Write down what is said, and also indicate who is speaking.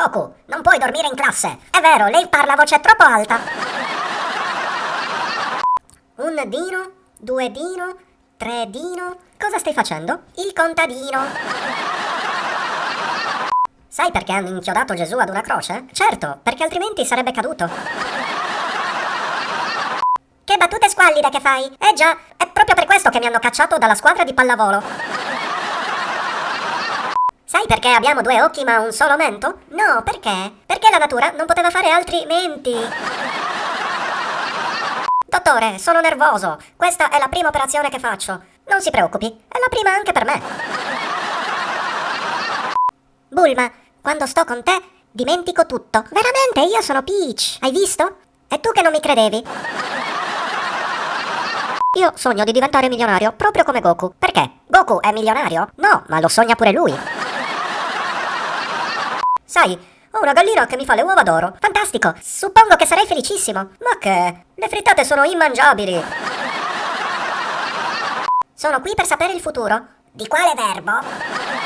Speaker 1: Goku, non puoi dormire in classe. È vero, lei parla a voce troppo alta. Un dino, due dino, tre dino. Cosa stai facendo? Il contadino. Sai perché hanno inchiodato Gesù ad una croce? Certo, perché altrimenti sarebbe caduto. Che battute squallide che fai! Eh già, è proprio per questo che mi hanno cacciato dalla squadra di pallavolo. Sai perché abbiamo due occhi ma un solo mento? No, perché? Perché la natura non poteva fare altri menti. Dottore, sono nervoso. Questa è la prima operazione che faccio. Non si preoccupi, è la prima anche per me. Bulma, quando sto con te dimentico tutto. Veramente, io sono Peach. Hai visto? E tu che non mi credevi? Io sogno di diventare milionario, proprio come Goku. Perché? Goku è milionario? No, ma lo sogna pure lui. Sai, ho una gallina che mi fa le uova d'oro. Fantastico! Suppongo che sarei felicissimo. Ma che? Le frittate sono immangiabili. Sono qui per sapere il futuro. Di quale verbo?